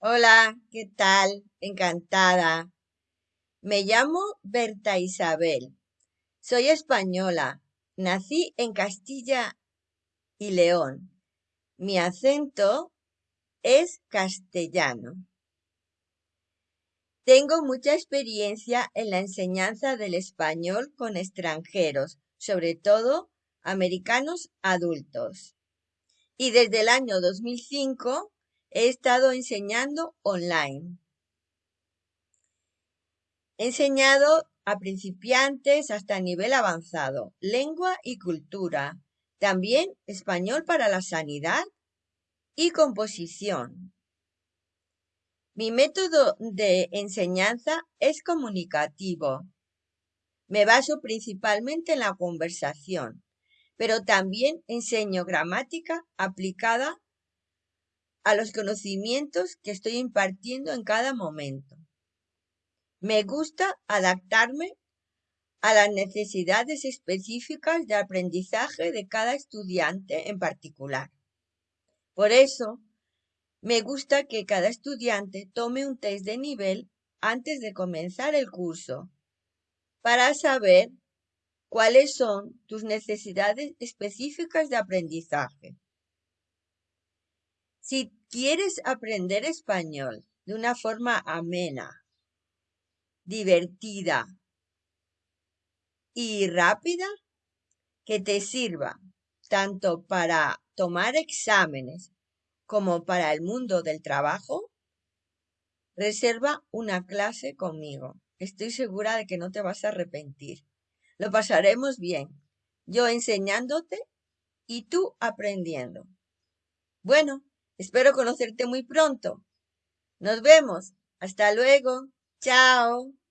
Hola, ¿qué tal? Encantada. Me llamo Berta Isabel. Soy española. Nací en Castilla y León. Mi acento es castellano. Tengo mucha experiencia en la enseñanza del español con extranjeros, sobre todo americanos adultos. Y desde el año 2005 he estado enseñando online. He enseñado a principiantes hasta nivel avanzado, lengua y cultura, también español para la sanidad y composición. Mi método de enseñanza es comunicativo. Me baso principalmente en la conversación, pero también enseño gramática aplicada a los conocimientos que estoy impartiendo en cada momento. Me gusta adaptarme a las necesidades específicas de aprendizaje de cada estudiante en particular. Por eso, me gusta que cada estudiante tome un test de nivel antes de comenzar el curso para saber cuáles son tus necesidades específicas de aprendizaje. Si quieres aprender español de una forma amena, divertida y rápida, que te sirva tanto para tomar exámenes como para el mundo del trabajo, reserva una clase conmigo. Estoy segura de que no te vas a arrepentir. Lo pasaremos bien, yo enseñándote y tú aprendiendo. Bueno, Espero conocerte muy pronto. Nos vemos. Hasta luego. Chao.